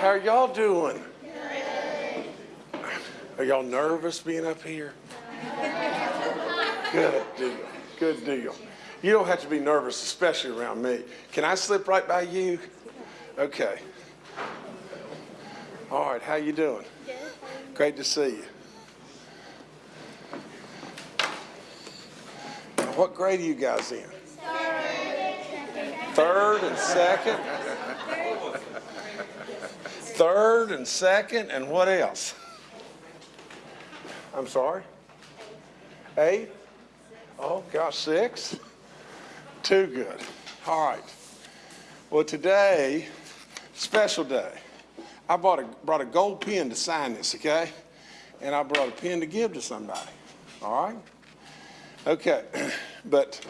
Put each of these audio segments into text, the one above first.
How are y'all doing? Are y'all nervous being up here? Good deal. Good deal. You don't have to be nervous, especially around me. Can I slip right by you? Okay. All right, how you doing? Great to see you. What grade are you guys in? Third and second? Third and second, and what else? I'm sorry? Eight? Oh, gosh, six? Too good. All right. Well, today, special day. I brought a, brought a gold pen to sign this, okay? And I brought a pen to give to somebody, all right? Okay, but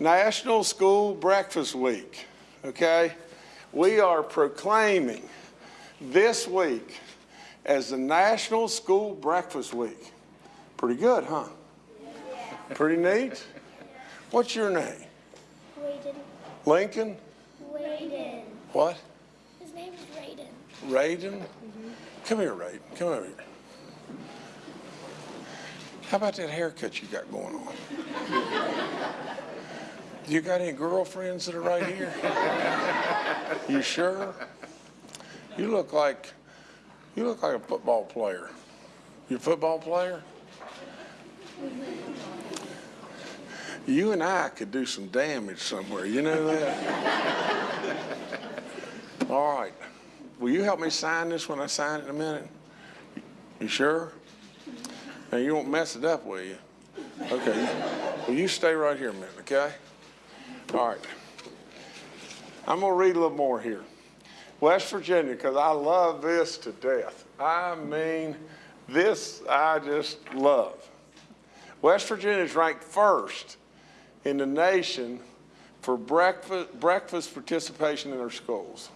National School Breakfast Week, okay? We are proclaiming this week as the National School Breakfast Week. Pretty good, huh? Pretty neat? What's your name? Raiden. Lincoln? Raiden. What? His name is Raiden. Raiden? Mm-hmm. Come here, Raiden. Come over here. How about that haircut you got going on? You got any girlfriends that are right here? You sure? You look like you look like a football player. You a football player? You and I could do some damage somewhere. You know that? All right. Will you help me sign this when I sign it in a minute? You sure? Now, you won't mess it up, will you? Okay. Well, you stay right here a minute, okay? All right. I'm going to read a little more here. West Virginia, because I love this to death. I mean, this I just love. West Virginia is ranked first in the nation for breakfast, breakfast participation in their schools.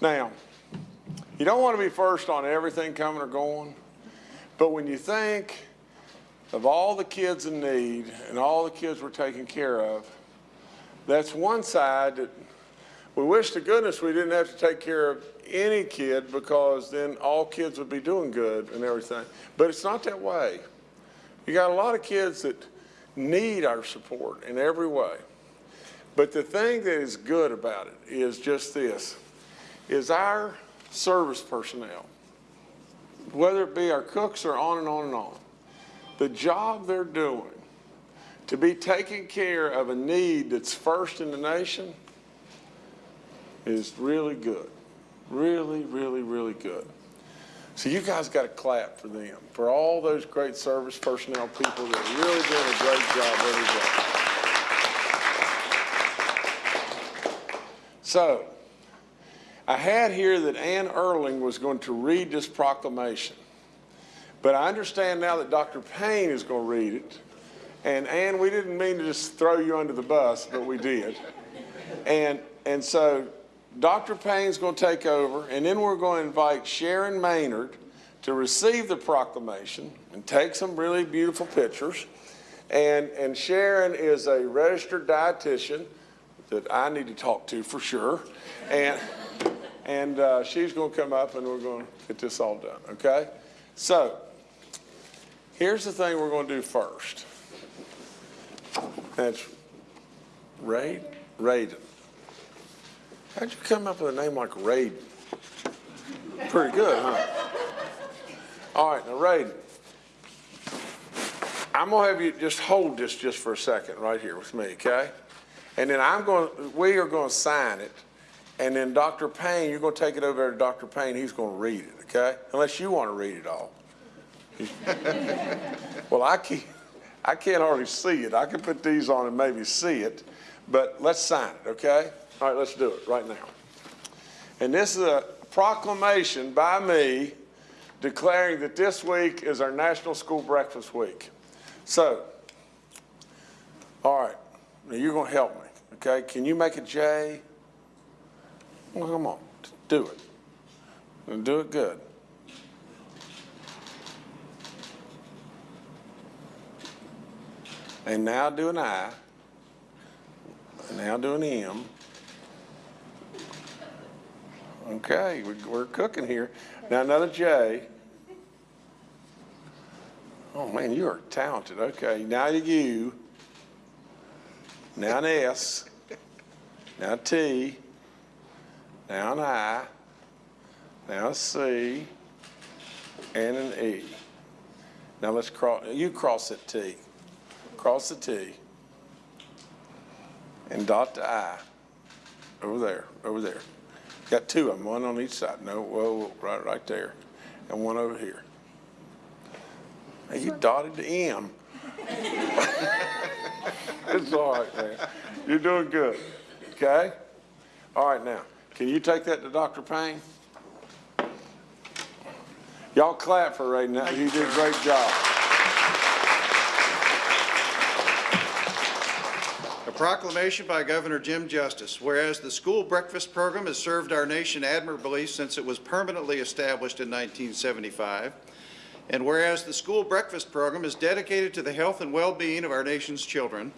Now, you don't want to be first on everything coming or going, but when you think of all the kids in need and all the kids we're taking care of, that's one side that we wish to goodness we didn't have to take care of any kid because then all kids would be doing good and everything. But it's not that way. You got a lot of kids that need our support in every way. But the thing that is good about it is just this, is our service personnel, whether it be our cooks or on and on and on, the job they're doing to be taking care of a need that's first in the nation is really good. Really, really, really good. So you guys got to clap for them, for all those great service personnel people that are really doing a great job every day. So I had here that Ann Erling was going to read this proclamation. But I understand now that Dr. Paine is going to read it. And Ann, we didn't mean to just throw you under the bus, but we did. And, and so Dr. Paine's going to take over, and then we're going to invite Sharon Maynard to receive the proclamation and take some really beautiful pictures. And, and Sharon is a registered dietitian that I need to talk to for sure. And, and uh, she's going to come up and we're going to get this all done, okay? So, here's the thing we're going to do first. That's Ray, Raiden. How'd you come up with a name like Raiden? Pretty good, huh? All right, now Raiden, I'm gonna have you just hold this just for a second right here with me, okay? And then I'm going, we are going to sign it, and then Dr. Paine, you're going to take it over to Dr. Paine. He's going to read it, okay? Unless you want to read it all. well, I can't, I can't hardly see it. I can put these on and maybe see it, but let's sign it, okay? All right, let's do it right now. And this is a proclamation by me declaring that this week is our National School Breakfast Week. So, all right, now you're going to help me, okay? Can you make a J? Well, come on, do it. And do it good. And now do an I. And now do an M. Okay, we- we're cooking here. Now another J. Oh, man, you are talented. Okay, now a U. Now an S. Now a T. Now an I. Now a C. And an E. Now let's cross, you cross that T. Cross the T. And dot the I. Over there, over there. Got two of them, one on each side. No, whoa, right, right there. And one over here. You dotted the M. It's all right, man. You're doing good, okay? All right, now, can you take that to Dr. Paine? Y'all clap for Ray now. You did a great job. Proclamation by Governor Jim Justice, whereas the school breakfast program has served our nation admirably since it was permanently established in 1975, and whereas the school breakfast program is dedicated to the health and well-being of our nation's children,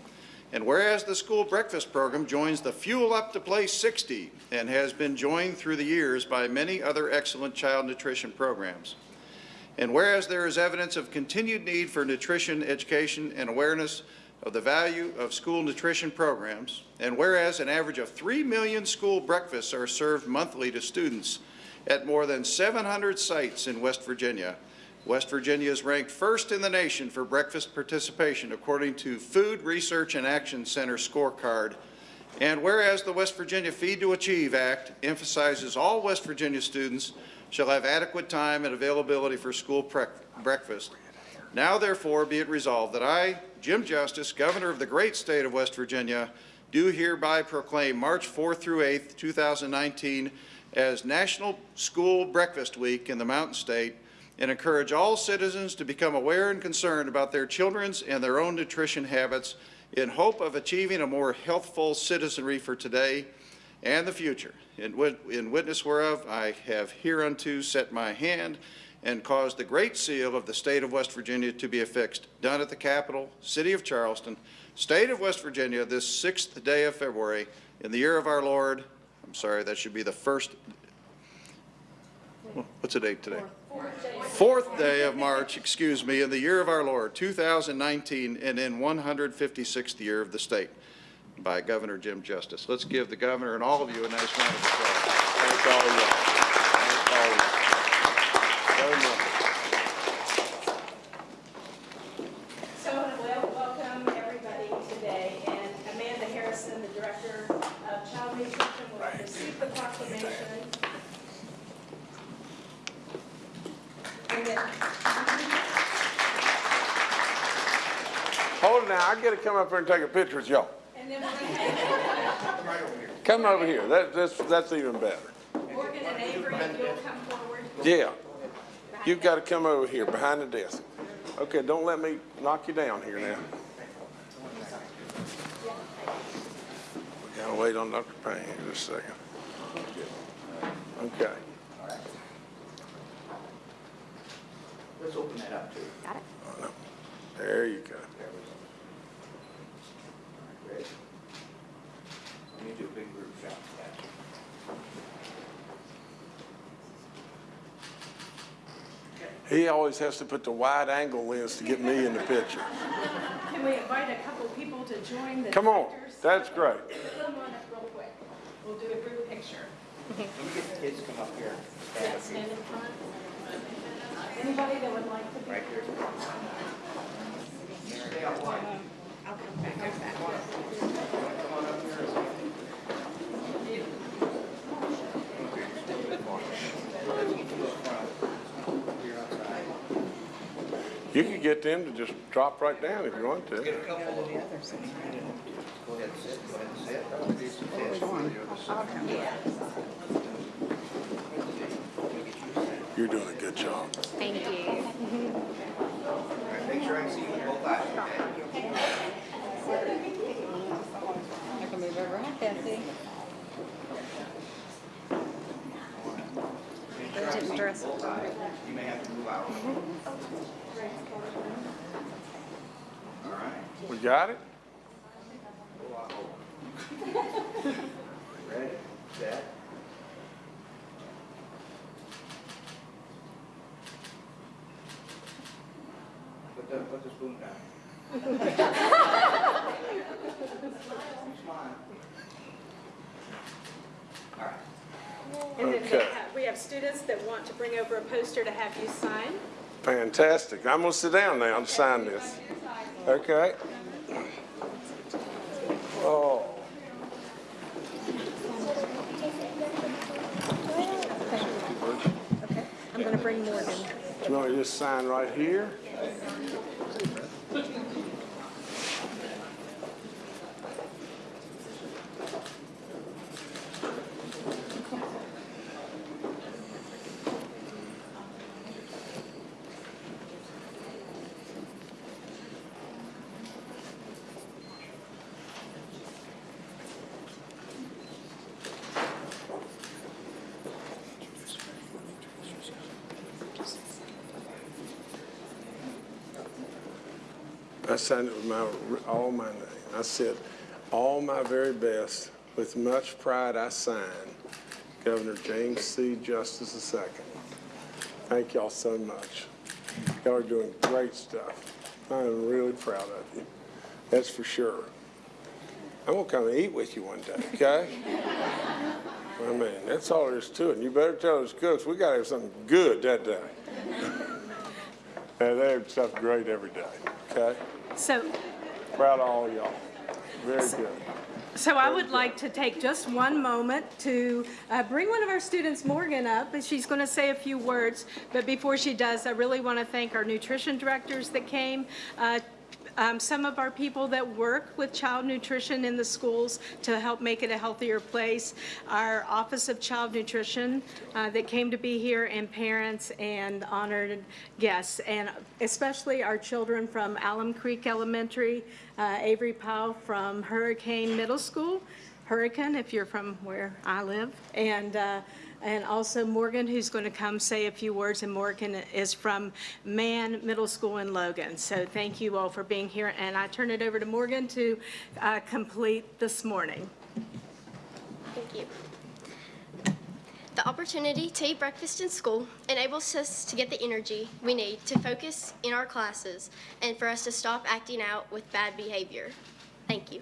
and whereas the school breakfast program joins the Fuel Up to Play 60 and has been joined through the years by many other excellent child nutrition programs, and whereas there is evidence of continued need for nutrition education and awareness of the value of school nutrition programs, and whereas an average of 3 million school breakfasts are served monthly to students at more than 700 sites in West Virginia, West Virginia is ranked first in the nation for breakfast participation according to Food Research and Action Center scorecard. And whereas the West Virginia Feed to Achieve Act emphasizes all West Virginia students shall have adequate time and availability for school breakfast, now therefore be it resolved that I, Jim Justice, Governor of the great state of West Virginia, do hereby proclaim March 4th through 8th, 2019 as National School Breakfast Week in the Mountain State and encourage all citizens to become aware and concerned about their children's and their own nutrition habits in hope of achieving a more healthful citizenry for today and the future. In in witness whereof, I have hereunto set my hand and caused the great seal of the state of West Virginia to be affixed, done at the Capitol, city of Charleston, state of West Virginia, this sixth day of February, in the year of our Lord, I'm sorry, that should be the first, what's the date today? Fourth day of March, excuse me, in the year of our Lord, 2019, and in 156th year of the state, by Governor Jim Justice. Let's give the governor and all of you a nice round of applause. Thank all of you. Thank all of you. Very much. So I want to wel- welcome everybody today, and Amanda Harrison, the Director of Child Nutrition, will receive the proclamation. And then, Hold it now, I gotta come up here and take a picture with y'all. and then we're Come over here, that, that's, that's even better. going to, Morgan and Avery, if you'll come forward. Yeah, you've gotta come over here, behind the desk. Okay, don't let me knock you down here now. We gotta wait on Dr. Paine here just a second. Okay. Let's open that up too. Got it. There you go. Ready? Let me do a big group shot. He always has to put the wide angle lens to get me in the picture. Can we invite a couple people to join the Come on, directors? that's great. Come on up real quick. We'll do a group picture. Let me get the kids to come up here. Stand. Stand in front. Anybody that would like to be? Right here. Stay out wide. I'll come back, come back. Come on up here. Let's get to the front. Here outside. You can get them to just drop right down if you want to. Get a couple of them. Go ahead and sit, go ahead and sit. You're doing a good job. Thank you. Make sure I can see you in both eyes. I can move over. Hi, Kathy. You may have to move out. All right. We got it? Ready? Set. Put the, put the spoon down. Smile. All right have- students that want to bring over a poster to have you sign. Fantastic. I'm gonna sit down now and sign this. Okay. Oh, Okay, I'm gonna bring Morgan. do you want to just sign right here? I signed it with my, all my name. I said, all my very best, with much pride I sign, Governor James C. Justice II. Thank y'all so much. Y'all are doing great stuff. I am really proud of you. That's for sure. I'm gonna come and eat with you one day, okay? I mean, that's all there is to it. You better tell those cooks, we gotta have something good that day. And they have stuff great every day, okay? So, Proud of all y'all. Very good. so I would like to take just one moment to uh, bring one of our students, Morgan, up, and she's going to say a few words. But before she does, I really want to thank our nutrition directors that came, uh, um, some of our people that work with child nutrition in the schools to help make it a healthier place, our Office of Child Nutrition uh, that came to be here, and parents and honored guests, and especially our children from Alum Creek Elementary, uh, Avery Powell from Hurricane Middle School, Hurricane, if you're from where I live, and, uh, and also Morgan, who's going to come say a few words, and Morgan is from Man Middle School in Logan. So thank you all for being here, and I turn it over to Morgan to uh, complete this morning. Thank you. The opportunity to eat breakfast in school enables us to get the energy we need to focus in our classes and for us to stop acting out with bad behavior. Thank you.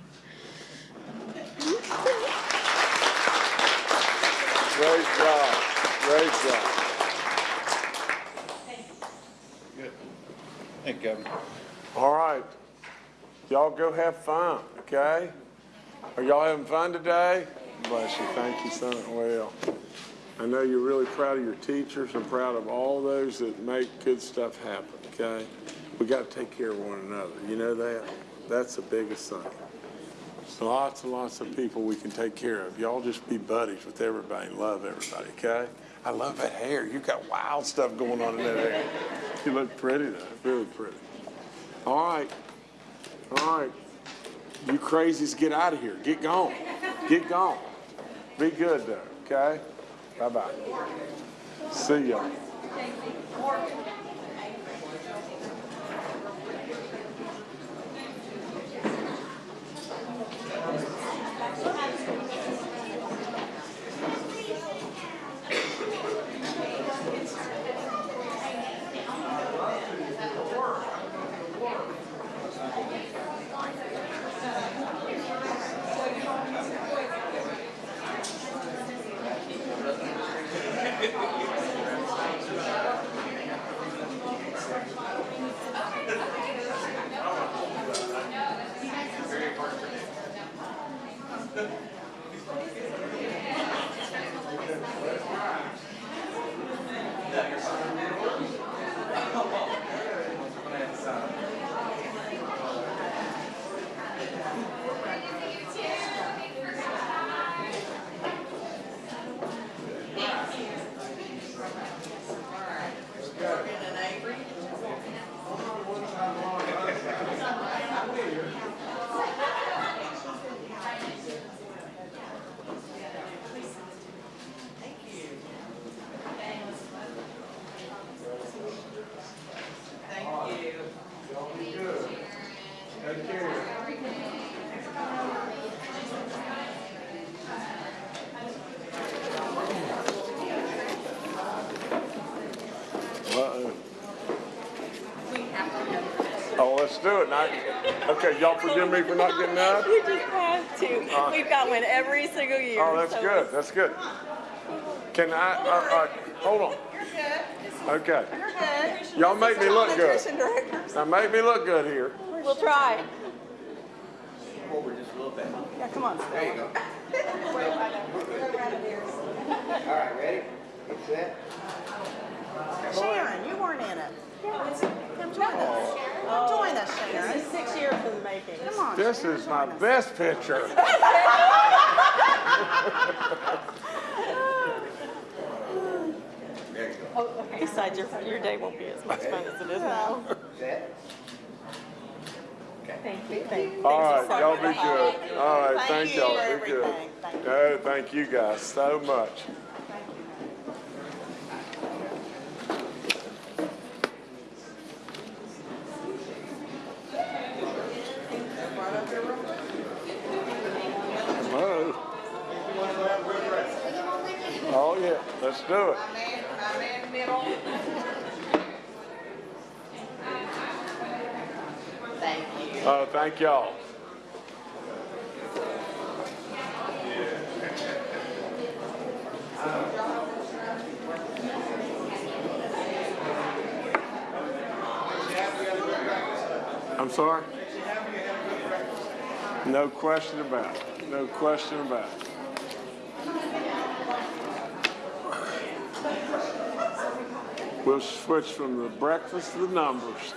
Great job. Great job. Thank you. Good. Thank you, Governor. All right. Y'all go have fun, okay? Are y'all having fun today? Bless you. Thank you, son. Well, I know you're really proud of your teachers. I'm proud of all those that make good stuff happen, okay? We got to take care of one another. You know that? That's the biggest thing. Lots and lots of people we can take care of. Y'all just be buddies with everybody and love everybody, okay? I love that hair. You got wild stuff going on in that hair. You look pretty though, really pretty. All right, all right. You crazies, get out of here. Get gone. Get gone. Be good though, okay? Bye-bye. See ya. Do it. Now, okay, y'all forgive me for not getting up? You just have to. We've got one every single year. Oh, that's so good, that's good. Can I, uh, uh, hold on. Okay. We're good. Y'all make me look good. Nutrition directors. Now, make me look good here. We'll try. Forward just a little bit. Yeah, come on. There you go. All right, ready? Get set. Sharon, you weren't in it. Come join us. Come join us, Sharon. This is six years in the making. Come on. This Sharon, is my us. best picture. There you go. Oh, Besides, your, your day won't be as much fun as it is now. Set. Thank you. Thank you. All Thank right, you so y'all be good. All right, Thank thank you y'all, for be good. everything. Thank you. No, thank you guys so much. Hello. Oh, yeah, let's do it. Thank you. Uh, thank y'all. I'm sorry? No question about it. No question about it. We'll switch from the breakfast to the numbers.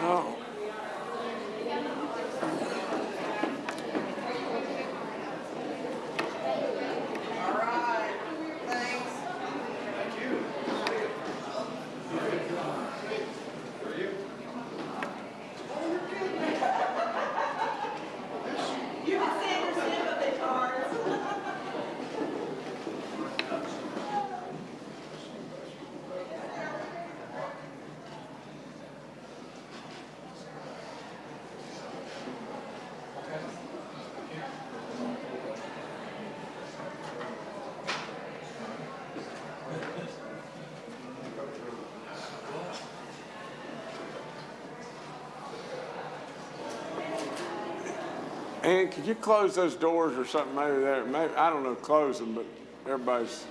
Oh. And could you close those doors or something maybe there? Maybe, I don't know, close them, but everybody's.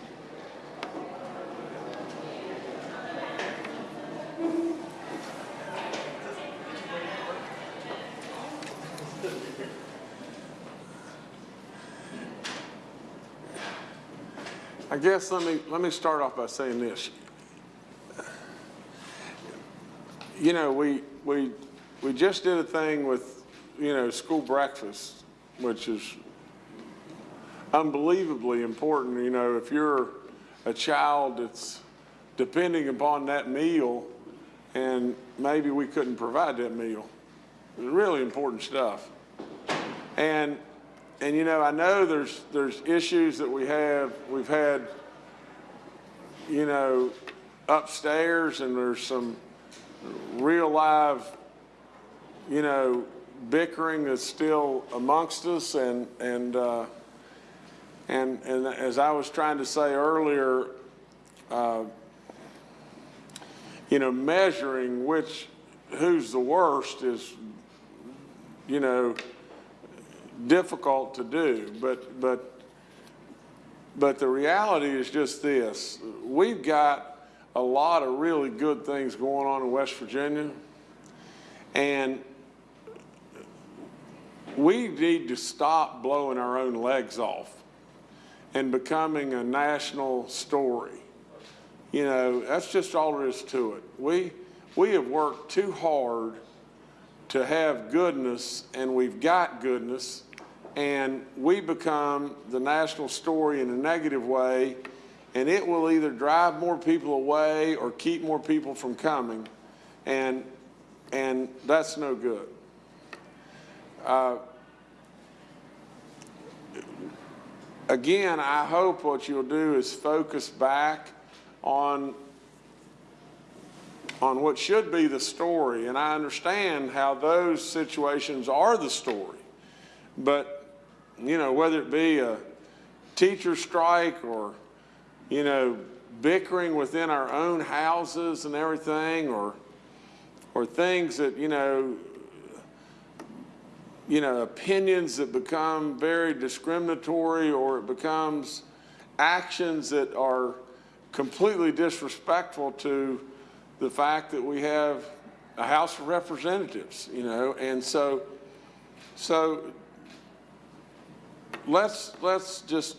I guess let me, let me start off by saying this. You know, we, we, we just did a thing with, you know, school breakfast, which is unbelievably important. You know, if you're a child that's depending upon that meal and maybe we couldn't provide that meal. It's really important stuff. And, and you know, I know there's, there's issues that we have, we've had, you know, upstairs and there's some real live, you know, bickering that's still amongst us and, and, uh, and, and as I was trying to say earlier, uh, you know, measuring which, who's the worst is, you know, difficult to do. But, but, but the reality is just this. We've got a lot of really good things going on in West Virginia. And we need to stop blowing our own legs off and becoming a national story. You know, that's just all there is to it. We, we have worked too hard to have goodness, and we've got goodness, and we become the national story in a negative way, and it will either drive more people away or keep more people from coming, and, and that's no good. Uh, again, I hope what you'll do is focus back on on what should be the story. And I understand how those situations are the story. But you know, whether it be a teacher strike or, you know, bickering within our own houses and everything, or, or things that, you know, you know, opinions that become very discriminatory or it becomes actions that are completely disrespectful to the fact that we have a House of Representatives, you know, and so, so let's, let's just,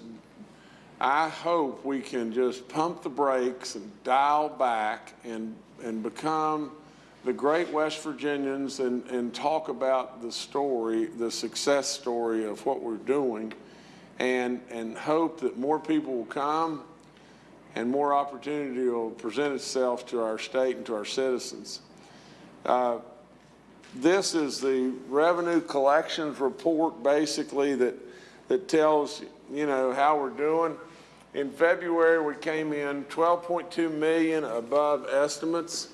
I hope we can just pump the brakes and dial back and, and become the great West Virginians and, and talk about the story, the success story of what we're doing and, and hope that more people will come and more opportunity will present itself to our state and to our citizens. Uh, this is the revenue collections report basically that, that tells, you know, how we're doing. In February, we came in 12.2 million above estimates,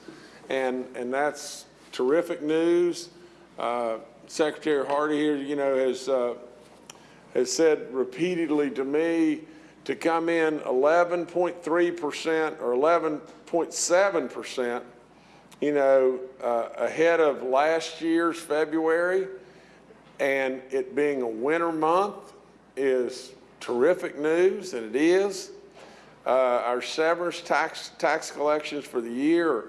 and, and that's terrific news. Uh, Secretary Hardy here, you know, has, uh, has said repeatedly to me to come in 11.3% or 11.7%, you know, uh, ahead of last year's February, and it being a winter month is terrific news, and it is. Uh, our severance tax, tax collections for the year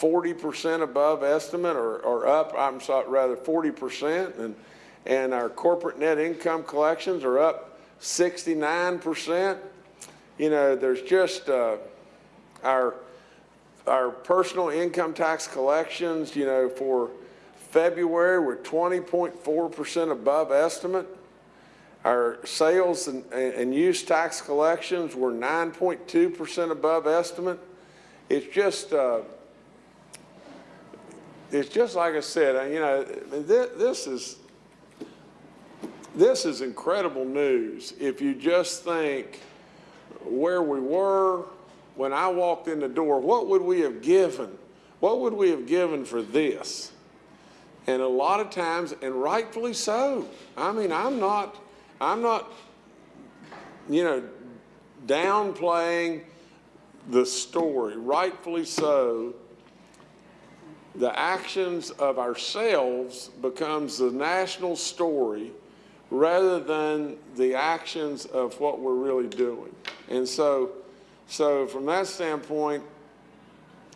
40% above estimate or, or up, I'm sorry, rather 40%. And, and our corporate net income collections are up 69%. You know, there's just uh, our, our personal income tax collections, you know, for February were 20.4% above estimate. Our sales and, and use tax collections were 9.2% above estimate. It's just, uh, it's just like I said, uh, you know, this, this is, this is incredible news. If you just think where we were when I walked in the door, what would we have given? What would we have given for this? And a lot of times, and rightfully so. I mean, I'm not, I'm not, you know, downplaying the story, rightfully so. The actions of ourselves becomes the national story rather than the actions of what we're really doing. And so, so from that standpoint,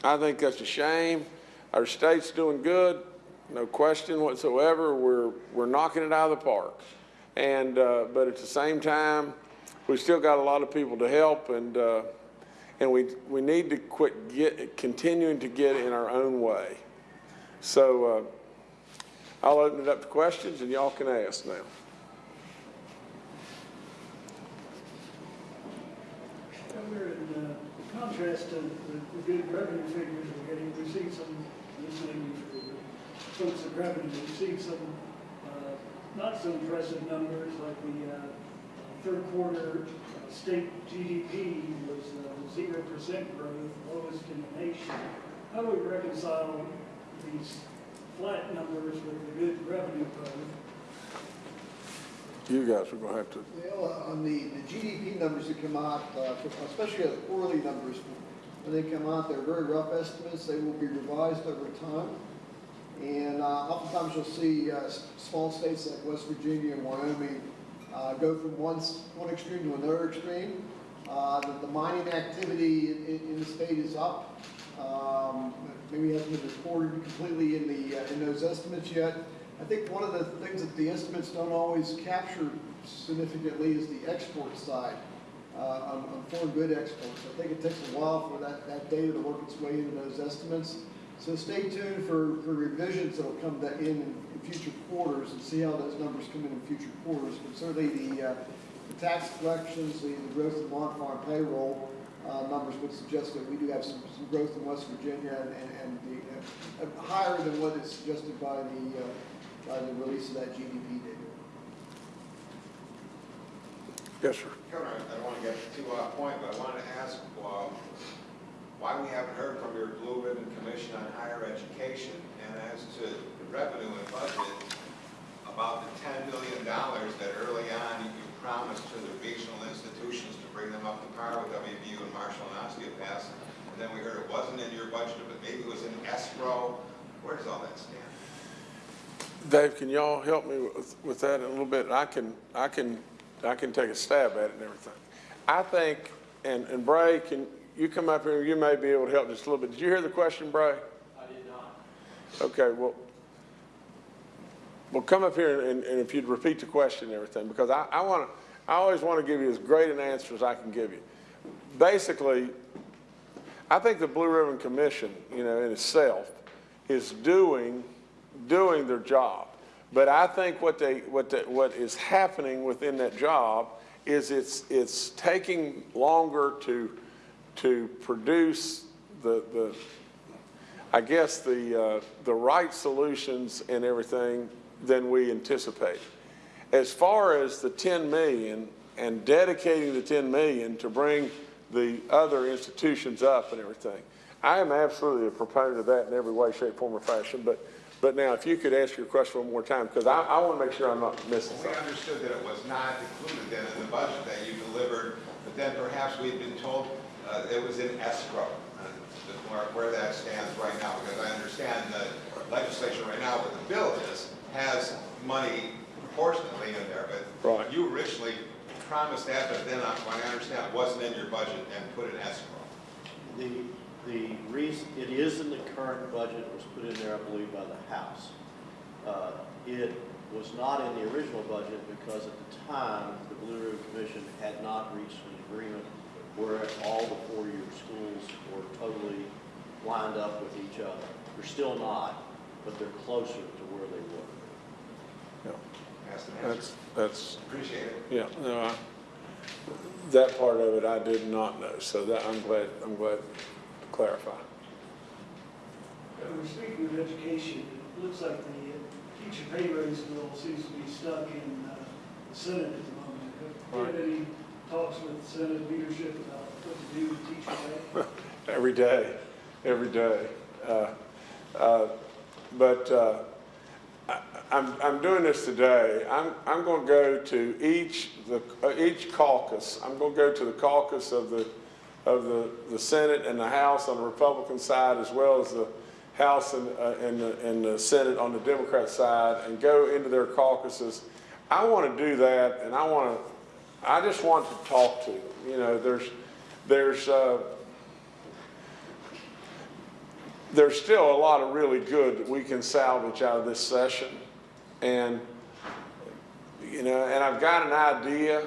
I think that's a shame. Our state's doing good, no question whatsoever. We're, we're knocking it out of the park. And, uh, but at the same time, we still got a lot of people to help and, uh, and we, we need to quit get, continuing to get in our own way. So uh, I'll open it up to questions and y'all can ask now. In uh, contrast to the the good revenue figures we're getting, we've seen some, listening to the folks at revenue, we've seen some uh, not so impressive numbers like the uh, third quarter uh, state GDP was uh, zero percent growth, lowest in the nation. How do we reconcile these flat numbers with the good revenue growth? You guys are going to have to Well, uh, on the, the GDP numbers that come out, uh, especially the quarterly numbers, when they come out, they're very rough estimates. They will be revised over time. And uh, oftentimes you'll see uh, small states like West Virginia and Wyoming uh, go from one, one extreme to another extreme. Uh, The, the mining activity in, in- in the state is up. Um, Maybe hasn't been reported completely in the, uh, in those estimates yet. I think one of the things that the estimates don't always capture significantly is the export side, uh, on, on foreign good exports. I think it takes a while for that, that data to work its way into those estimates. So stay tuned for, for revisions that'll come that in, in future quarters and see how those numbers come in in future quarters. But certainly the, uh, the tax collections, the, the growth in non-farm payroll, uh, numbers would suggest that we do have some, some growth in West Virginia and, and, and the, uh, uh, higher than what is suggested by the, uh, by the release of that GDP data. Yes, sir. Governor, I don't want to get too off point, but I wanted to ask uh, why we haven't heard from your Blue Ribbon Commission on Higher Education and as to the revenue and budget, about the ten million dollars that early on you promised to the regional institutions to bring them up to par with WVU and Marshall and Osteopaths. And then we heard it wasn't in your budget, but maybe it was in escrow. Where does all that stand? Dave, can y'all help me with, with that a little bit? I can, I can, I can take a stab at it and everything. I think, and, and Bray, can you come up here? You may be able to help just a little bit. Did you hear the question, Bray? I did not. Okay, well, well, come up here and, and if you'd repeat the question and everything, because I, I want to, I always want to give you as great an answer as I can give you. Basically, I think the Blue Ribbon Commission, you know, in itself, is doing, doing their job. But I think what they, what they, what is happening within that job is it's, it's taking longer to, to produce the, the, I guess the, uh, the right solutions and everything than we anticipate. As far as the 10 million and dedicating the 10 million to bring the other institutions up and everything, I am absolutely a proponent of that in every way, shape, form, or fashion. But, but now, if you could ask your question one more time, because I, I want to make sure I'm not missing We something. understood that it was not included then in the budget that you delivered, but then perhaps we'd been told uh, it was in escrow, uh, where, where that stands right now, because I understand the legislation right now, where the bill is, has money proportionately in there, but Right. you originally promised that, but then, uh, when I understand, it wasn't in your budget and put in escrow. The, the reason, it is in the current budget, it was put in there, I believe, by the House. Uh, It was not in the original budget because at the time, the Blue Ribbon Commission had not reached an agreement where all the four-year schools were totally lined up with each other. They're still not, but they're closer to where they were. Yeah, Asked and answered. That's, that's, Appreciate it. yeah, no, I, that part of it I did not know, so that, I'm glad, I'm glad to clarify. We're speaking of education, it looks like the uh, teacher pay raise bill seems to be stuck in uh, the Senate at the moment. Have you had any talks with Senate leadership about what to do with teacher pay? Every day, every day. Uh, uh, But uh, I- I'm, I'm doing this today. I'm, I'm going to go to each, the, uh, each caucus. I'm going to go to the caucus of the, of the, the Senate and the House on the Republican side, as well as the House and, uh, and the, and the Senate on the Democrat side, and go into their caucuses. I want to do that, and I want to, I just want to talk to them. You know, there's, there's, uh, there's still a lot of really good that we can salvage out of this session. And, you know, and I've got an idea,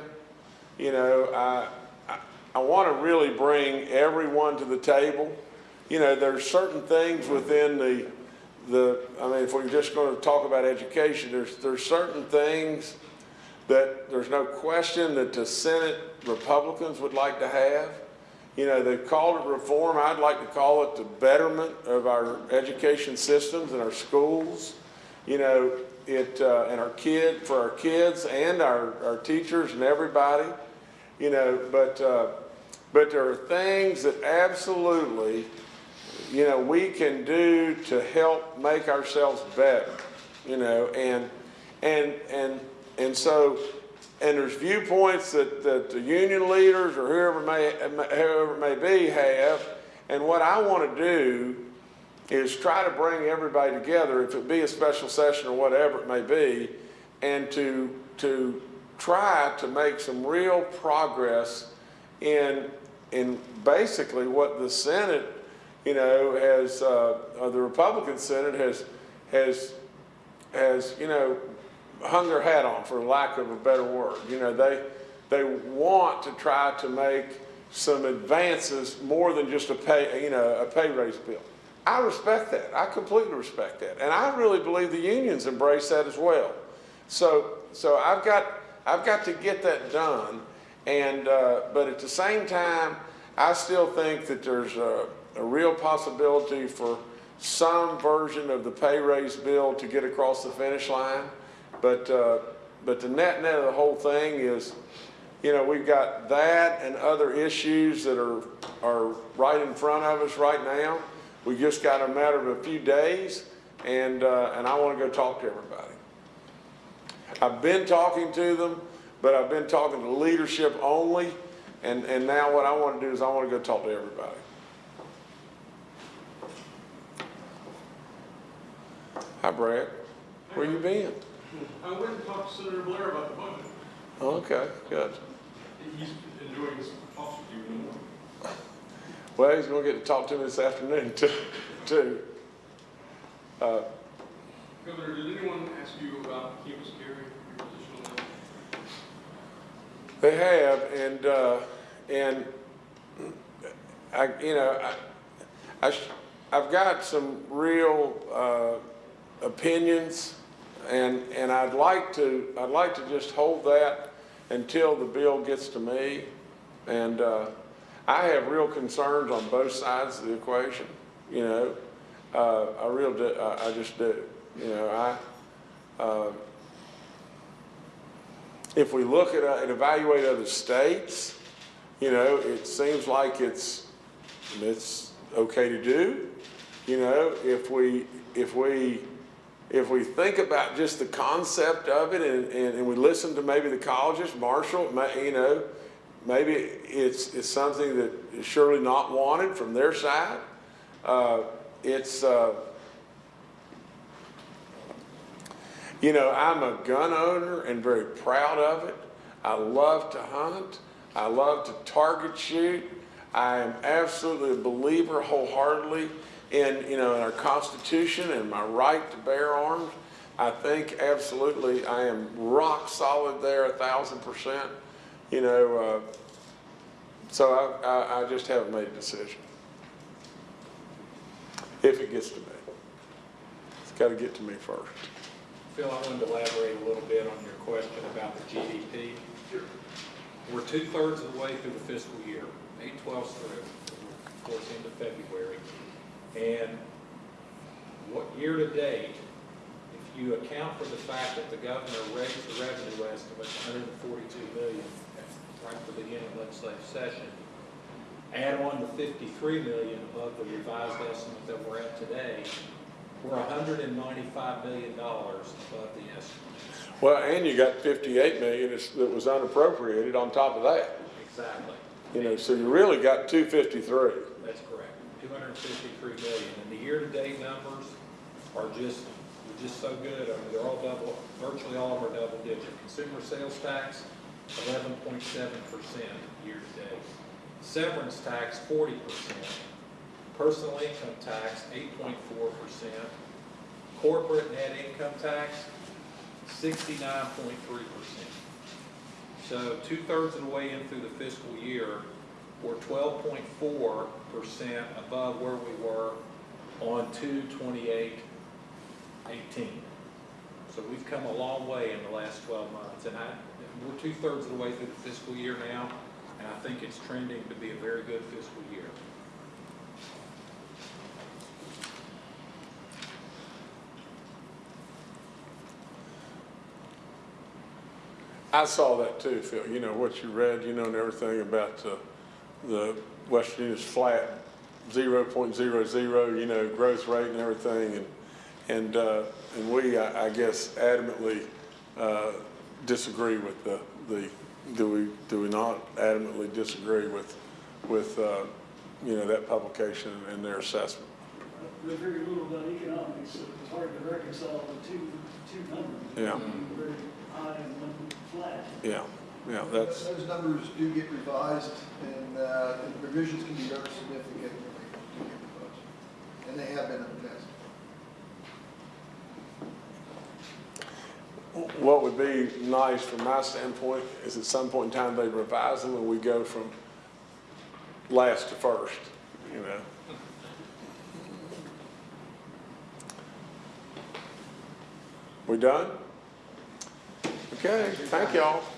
you know, I, I, I want to really bring everyone to the table. You know, there's certain things within the, the, I mean, if we're just going to talk about education, there's, there's certain things that there's no question that the Senate Republicans would like to have. You know, they've called it reform. I'd like to call it the betterment of our education systems and our schools. You know, it, uh, and our kid, for our kids and our, our teachers and everybody. You know, but, uh, but there are things that absolutely, you know, we can do to help make ourselves better. You know, and, and, and, and so, and there's viewpoints that, that the union leaders or whoever may, whoever may be have. And what I want to do is try to bring everybody together, if it be a special session or whatever it may be, and to, to try to make some real progress in, in basically what the Senate, you know, has, uh, uh, the Republican Senate has, has, has, you know, hung their hat on, for lack of a better word. You know, they, they want to try to make some advances more than just a pay, you know, a pay raise bill. I respect that. I completely respect that. And I really believe the unions embrace that as well. So, so I've got, I've got to get that done. And, uh, but at the same time, I still think that there's a, a real possibility for some version of the pay raise bill to get across the finish line. But, uh, but the net net of the whole thing is, you know, we've got that and other issues that are, are right in front of us right now. We just got a matter of a few days, and, uh, and I want to go talk to everybody. I've been talking to them, but I've been talking to leadership only. And, and now what I want to do is I want to go talk to everybody. Hi, Brad. Where you been? I went and talked to Senator Blair about the budget. Okay, good. He's enjoying his talks with you. Well, he's gonna get to talk to me this afternoon too, too. Uh, Governor, did anyone ask you about campus carry, your position? They have, and, uh, and I, you know, I, I, sh- I've got some real, uh, opinions, and, and I'd like to, I'd like to just hold that until the bill gets to me. And, uh, I have real concerns on both sides of the equation, you know, uh, I real, do- I, I just do, you know, I, uh, if we look at, uh, and evaluate other states, you know, it seems like it's, it's okay to do. You know, if we, if we, if we think about just the concept of it and, and, and we listen to maybe the colleges, Marshall, you know, maybe it's, it's something that is surely not wanted from their side. Uh, it's, uh, You know, I'm a gun owner and very proud of it. I love to hunt. I love to target shoot. I am absolutely a believer wholeheartedly in, you know, in our Constitution and my right to bear arms. I think absolutely I am rock solid there, a thousand percent. You know, uh, so I, I, I just haven't made a decision. If it gets to me. It's got to get to me first. Phil, I wanted to elaborate a little bit on your question about the GDP. We're two-thirds of the way through the fiscal year, eight twelfths through, of course, into February. And what, year-to-date, if you account for the fact that the governor raised the revenue estimate to hundred and forty-two million right at the beginning of the legislative session, add on the fifty-three million above the revised estimate that we're at today, we're hundred and ninety-five million dollars above the estimate. Well, and you got fifty-eight million that was unappropriated on top of that. Exactly. You know, so you really got two fifty-three. That's correct. Two hundred and fifty-three million. And the year-to-date numbers are just, just so good. I mean, they're all double, virtually all of them are double digit. Consumer sales tax, eleven point seven percent year-to-date. Severance tax, forty percent. Personal income tax, eight point four percent. Corporate net income tax, sixty-nine point three percent. So two-thirds of the way in through the fiscal year, we're twelve point four percent above where we were on two twenty-eight eighteen. So we've come a long way in the last twelve months, and I, we're two-thirds of the way through the fiscal year now, and I think it's trending to be a very good fiscal year. I saw that too, Phil, you know, what you read, you know, and everything about the, the West Virginia's flat zero point zero zero, you know, growth rate and everything, and, and, uh, and we, I, I guess adamantly, uh, disagree with the, the, do we, do we not adamantly disagree with, with, uh, you know, that publication and their assessment? There's very little about economics, so it's hard to reconcile the two, two numbers. Yeah. Very high and one flat. Yeah, yeah, that's, Those numbers do get revised, and, uh, and revisions can be very significant when they do get revised. And they have been in the past. What would be nice from my standpoint is at some point in time they revise them and we go from last to first, you know? We done? Okay, thank y'all.